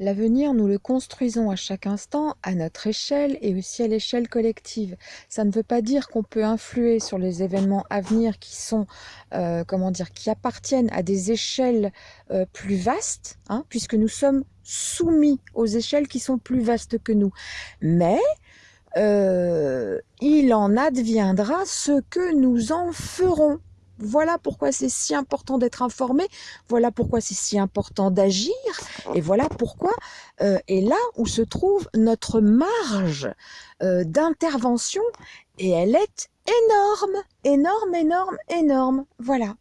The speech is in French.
L'avenir, nous le construisons à chaque instant, à notre échelle et aussi à l'échelle collective. Ça ne veut pas dire qu'on peut influer sur les événements à venir qui sont, euh, comment dire, qui appartiennent à des échelles euh, plus vastes, hein, puisque nous sommes soumis aux échelles qui sont plus vastes que nous. Mais euh, il en adviendra ce que nous en ferons. Voilà pourquoi c'est si important d'être informé, voilà pourquoi c'est si important d'agir, et voilà pourquoi euh, est là où se trouve notre marge euh, d'intervention, et elle est énorme, énorme, énorme, énorme. Voilà.